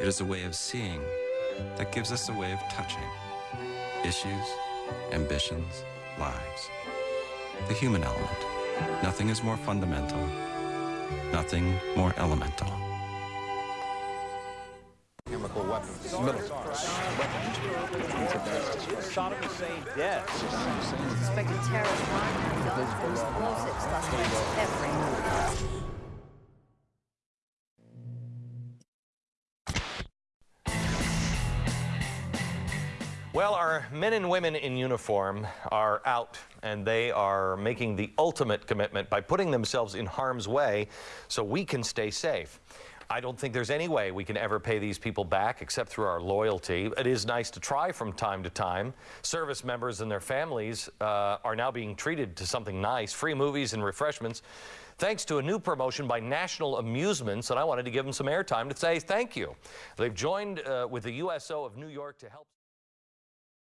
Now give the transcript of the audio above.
It is a way of seeing that gives us a way of touching issues, ambitions, lives. The human element. Nothing is more fundamental, nothing more elemental. Chemical weapons. Saddam Hussein dead. Suspected terrorist line guns, explosive suspects every Well, our men and women in uniform are out and they are making the ultimate commitment by putting themselves in harm's way so we can stay safe. I don't think there's any way we can ever pay these people back except through our loyalty. It is nice to try from time to time. Service members and their families uh, are now being treated to something nice, free movies and refreshments, thanks to a new promotion by National Amusements, and I wanted to give them some airtime to say thank you. They've joined uh, with the USO of New York to help.